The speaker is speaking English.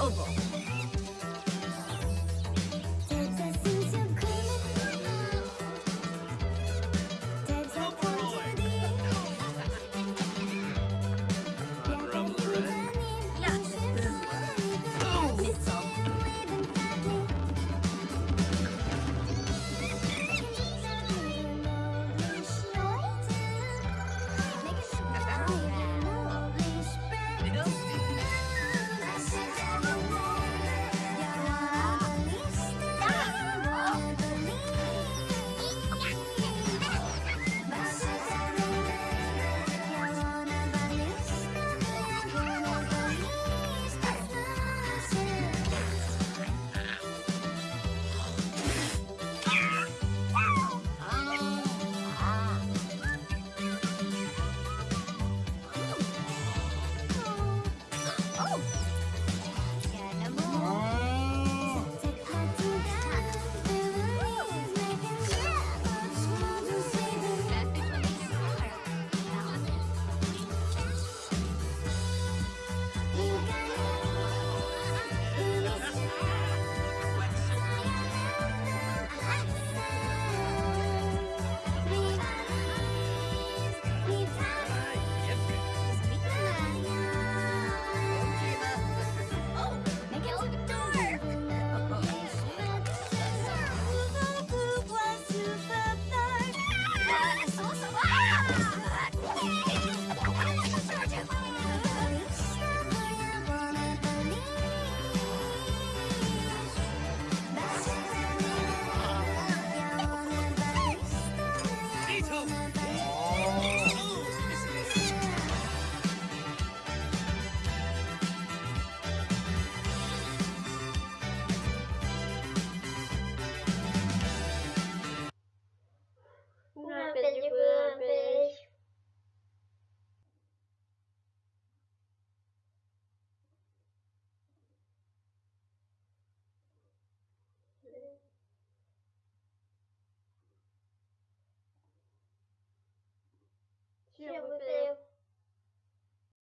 oval.